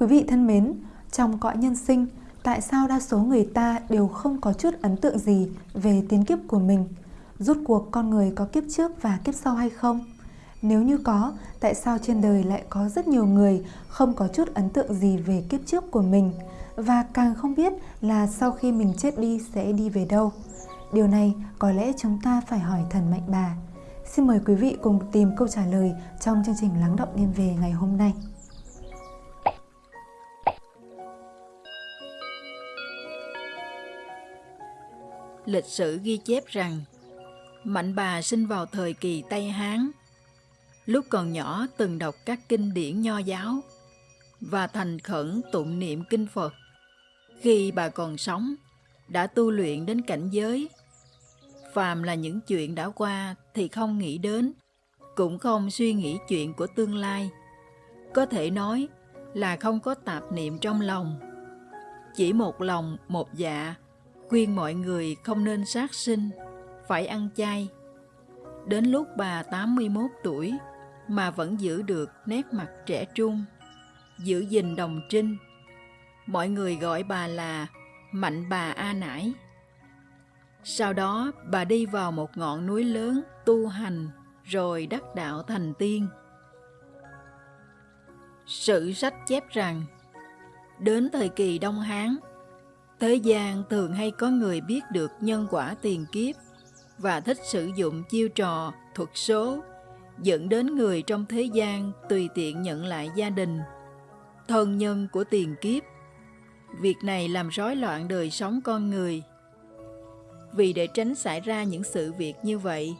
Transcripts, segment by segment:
Quý vị thân mến, trong cõi nhân sinh, tại sao đa số người ta đều không có chút ấn tượng gì về tiến kiếp của mình? Rốt cuộc con người có kiếp trước và kiếp sau hay không? Nếu như có, tại sao trên đời lại có rất nhiều người không có chút ấn tượng gì về kiếp trước của mình và càng không biết là sau khi mình chết đi sẽ đi về đâu? Điều này có lẽ chúng ta phải hỏi thần Mạnh Bà. Xin mời quý vị cùng tìm câu trả lời trong chương trình Lắng động đêm về ngày hôm nay. Lịch sử ghi chép rằng Mạnh bà sinh vào thời kỳ Tây Hán. Lúc còn nhỏ từng đọc các kinh điển nho giáo và thành khẩn tụng niệm kinh Phật. Khi bà còn sống, đã tu luyện đến cảnh giới. Phàm là những chuyện đã qua thì không nghĩ đến, cũng không suy nghĩ chuyện của tương lai. Có thể nói là không có tạp niệm trong lòng. Chỉ một lòng, một dạ, khuyên mọi người không nên sát sinh, phải ăn chay. Đến lúc bà 81 tuổi mà vẫn giữ được nét mặt trẻ trung, giữ gìn đồng trinh. Mọi người gọi bà là Mạnh bà A Nải. Sau đó bà đi vào một ngọn núi lớn tu hành rồi đắc đạo thành tiên. Sử sách chép rằng đến thời kỳ Đông Hán, thế gian thường hay có người biết được nhân quả tiền kiếp và thích sử dụng chiêu trò, thuật số, dẫn đến người trong thế gian tùy tiện nhận lại gia đình, thân nhân của tiền kiếp. Việc này làm rối loạn đời sống con người. Vì để tránh xảy ra những sự việc như vậy,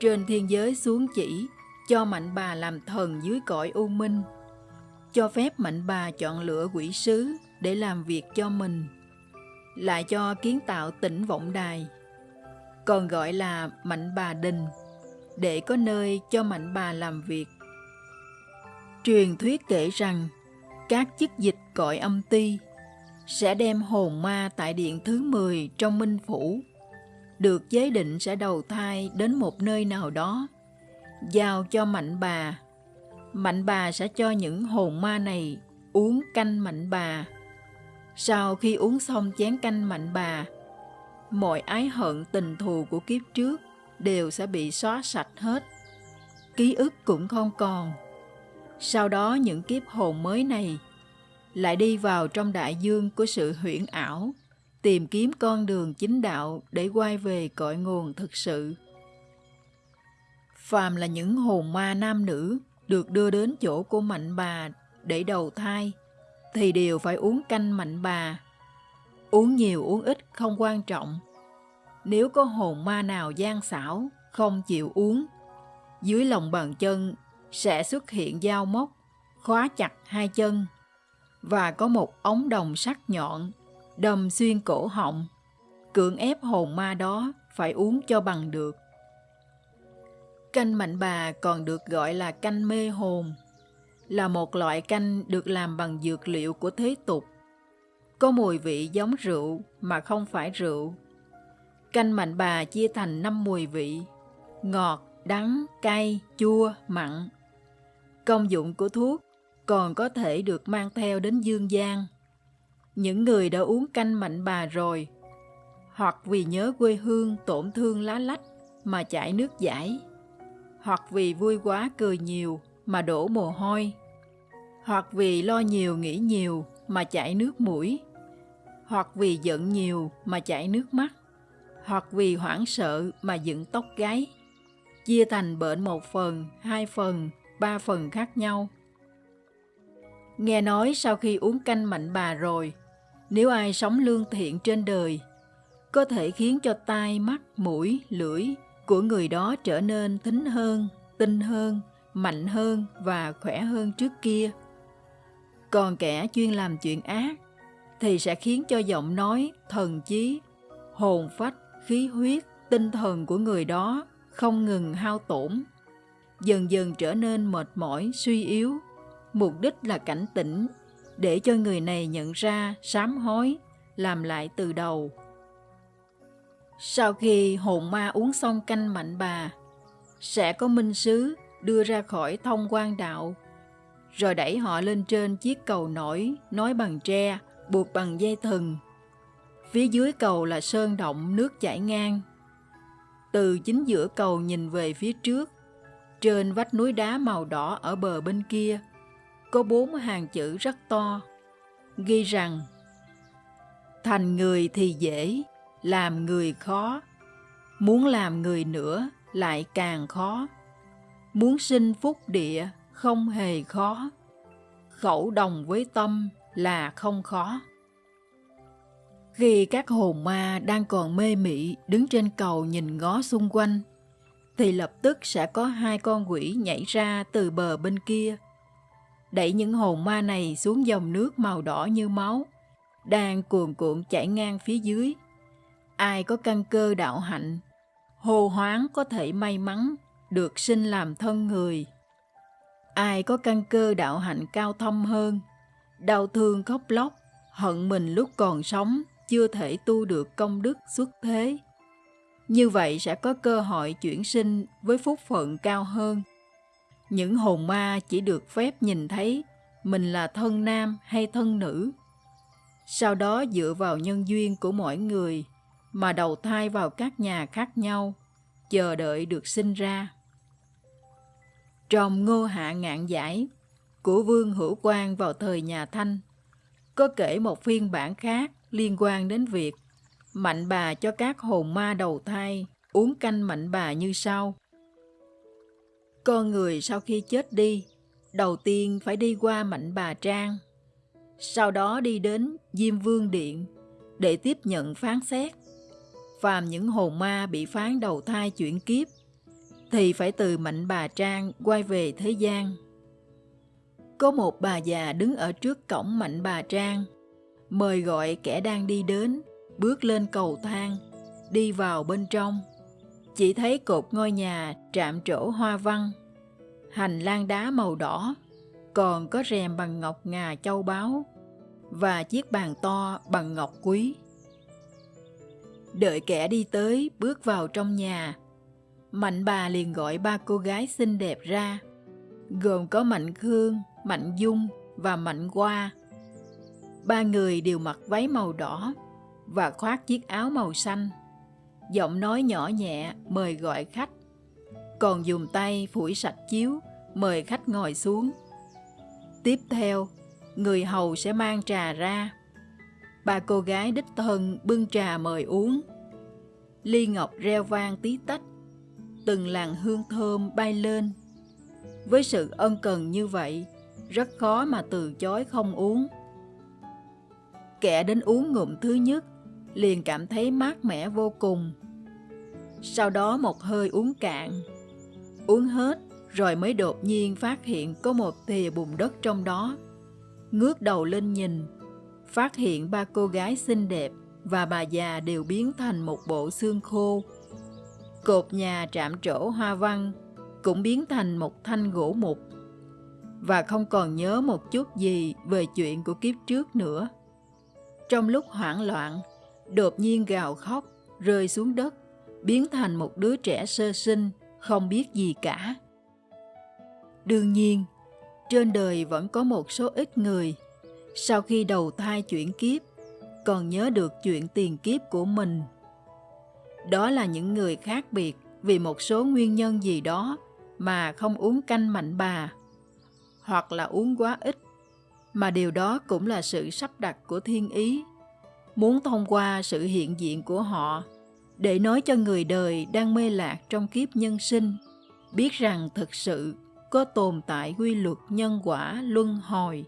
trên thiên giới xuống chỉ cho mạnh bà làm thần dưới cõi u minh, cho phép mạnh bà chọn lựa quỷ sứ để làm việc cho mình, lại cho kiến tạo tỉnh vọng đài còn gọi là mạnh bà đình, để có nơi cho mạnh bà làm việc. Truyền thuyết kể rằng, các chức dịch cõi âm ti sẽ đem hồn ma tại điện thứ 10 trong Minh Phủ, được giới định sẽ đầu thai đến một nơi nào đó, giao cho mạnh bà. Mạnh bà sẽ cho những hồn ma này uống canh mạnh bà. Sau khi uống xong chén canh mạnh bà, mọi ái hận tình thù của kiếp trước đều sẽ bị xóa sạch hết. Ký ức cũng không còn. Sau đó những kiếp hồn mới này lại đi vào trong đại dương của sự huyễn ảo, tìm kiếm con đường chính đạo để quay về cội nguồn thực sự. Phàm là những hồn ma nam nữ được đưa đến chỗ của mạnh bà để đầu thai, thì đều phải uống canh mạnh bà Uống nhiều uống ít không quan trọng. Nếu có hồn ma nào gian xảo, không chịu uống, dưới lòng bàn chân sẽ xuất hiện dao móc, khóa chặt hai chân và có một ống đồng sắc nhọn đâm xuyên cổ họng, cưỡng ép hồn ma đó phải uống cho bằng được. Canh mạnh bà còn được gọi là canh mê hồn, là một loại canh được làm bằng dược liệu của thế tục có mùi vị giống rượu mà không phải rượu. Canh mạnh bà chia thành 5 mùi vị, ngọt, đắng, cay, chua, mặn. Công dụng của thuốc còn có thể được mang theo đến dương gian. Những người đã uống canh mạnh bà rồi, hoặc vì nhớ quê hương tổn thương lá lách mà chảy nước giải, hoặc vì vui quá cười nhiều mà đổ mồ hôi, hoặc vì lo nhiều nghĩ nhiều mà chảy nước mũi hoặc vì giận nhiều mà chảy nước mắt, hoặc vì hoảng sợ mà dựng tóc gáy. Chia thành bệnh một phần, hai phần, ba phần khác nhau. Nghe nói sau khi uống canh mạnh bà rồi, nếu ai sống lương thiện trên đời, có thể khiến cho tai, mắt, mũi, lưỡi của người đó trở nên thính hơn, tinh hơn, mạnh hơn và khỏe hơn trước kia. Còn kẻ chuyên làm chuyện ác thì sẽ khiến cho giọng nói, thần trí, hồn phách, khí huyết, tinh thần của người đó không ngừng hao tổn, dần dần trở nên mệt mỏi, suy yếu. Mục đích là cảnh tỉnh để cho người này nhận ra sám hối, làm lại từ đầu. Sau khi hồn ma uống xong canh mạnh bà, sẽ có minh sứ đưa ra khỏi thông quan đạo, rồi đẩy họ lên trên chiếc cầu nổi nói bằng tre, buộc bằng dây thừng. Phía dưới cầu là sơn động nước chảy ngang. Từ chính giữa cầu nhìn về phía trước, trên vách núi đá màu đỏ ở bờ bên kia, có bốn hàng chữ rất to, ghi rằng Thành người thì dễ, làm người khó, muốn làm người nữa lại càng khó. Muốn sinh phúc địa không hề khó, khẩu đồng với tâm là không khó. Khi các hồn ma đang còn mê mị đứng trên cầu nhìn ngó xung quanh, thì lập tức sẽ có hai con quỷ nhảy ra từ bờ bên kia, đẩy những hồn ma này xuống dòng nước màu đỏ như máu, đang cuồn cuộn chảy ngang phía dưới. Ai có căn cơ đạo hạnh, hồ hoáng có thể may mắn được sinh làm thân người. Ai có căn cơ đạo hạnh cao thâm hơn, đau thương khóc lóc, hận mình lúc còn sống, chưa thể tu được công đức xuất thế. Như vậy sẽ có cơ hội chuyển sinh với phúc phận cao hơn. Những hồn ma chỉ được phép nhìn thấy mình là thân nam hay thân nữ. Sau đó dựa vào nhân duyên của mỗi người mà đầu thai vào các nhà khác nhau, chờ đợi được sinh ra. Trong Ngô Hạ Ngạn Giải của Vương Hữu Quang vào thời nhà Thanh, có kể một phiên bản khác liên quan đến việc mạnh bà cho các hồn ma đầu thai uống canh mạnh bà như sau. Con người sau khi chết đi, đầu tiên phải đi qua mạnh bà Trang, sau đó đi đến Diêm Vương Điện để tiếp nhận phán xét. Phàm những hồn ma bị phán đầu thai chuyển kiếp thì phải từ mạnh bà Trang quay về thế gian. Có một bà già đứng ở trước cổng mạnh bà Trang, mời gọi kẻ đang đi đến, bước lên cầu thang, đi vào bên trong. Chỉ thấy cột ngôi nhà trạm trổ hoa văn, hành lang đá màu đỏ, còn có rèm bằng ngọc ngà châu báu và chiếc bàn to bằng ngọc quý. Đợi kẻ đi tới bước vào trong nhà, Mạnh bà liền gọi ba cô gái xinh đẹp ra, gồm có Mạnh Khương, Mạnh Dung và Mạnh Hoa. Ba người đều mặc váy màu đỏ và khoác chiếc áo màu xanh. Giọng nói nhỏ nhẹ mời gọi khách, còn dùng tay phủi sạch chiếu mời khách ngồi xuống. Tiếp theo, người hầu sẽ mang trà ra. Ba cô gái đích thân bưng trà mời uống. Ly ngọc reo vang tí tách, từng làn hương thơm bay lên. Với sự ân cần như vậy, rất khó mà từ chối không uống. Kẻ đến uống ngụm thứ nhất, liền cảm thấy mát mẻ vô cùng. Sau đó một hơi uống cạn, uống hết rồi mới đột nhiên phát hiện có một thìa bùn đất trong đó. Ngước đầu lên nhìn, phát hiện ba cô gái xinh đẹp và bà già đều biến thành một bộ xương khô Cột nhà trạm trổ hoa văn cũng biến thành một thanh gỗ mục và không còn nhớ một chút gì về chuyện của kiếp trước nữa. Trong lúc hoảng loạn, đột nhiên gào khóc, rơi xuống đất, biến thành một đứa trẻ sơ sinh, không biết gì cả. Đương nhiên, trên đời vẫn có một số ít người, sau khi đầu thai chuyển kiếp, còn nhớ được chuyện tiền kiếp của mình đó là những người khác biệt vì một số nguyên nhân gì đó mà không uống canh mạnh bà, hoặc là uống quá ít, mà điều đó cũng là sự sắp đặt của thiên ý, muốn thông qua sự hiện diện của họ để nói cho người đời đang mê lạc trong kiếp nhân sinh, biết rằng thực sự có tồn tại quy luật nhân quả luân hồi.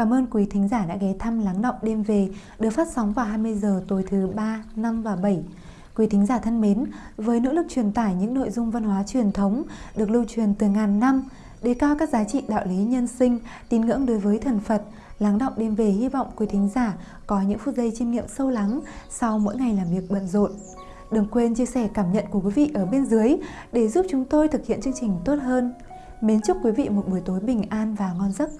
Cảm ơn quý thính giả đã ghé thăm Lắng Động Đêm Về được phát sóng vào 20 giờ tối thứ 3, 5 và 7. Quý thính giả thân mến, với nỗ lực truyền tải những nội dung văn hóa truyền thống được lưu truyền từ ngàn năm, đề cao các giá trị đạo lý nhân sinh, tín ngưỡng đối với thần Phật, Lắng Động Đêm Về hy vọng quý thính giả có những phút giây chiêm nghiệm sâu lắng sau mỗi ngày làm việc bận rộn. Đừng quên chia sẻ cảm nhận của quý vị ở bên dưới để giúp chúng tôi thực hiện chương trình tốt hơn. Mến chúc quý vị một buổi tối bình an và ngon giấc.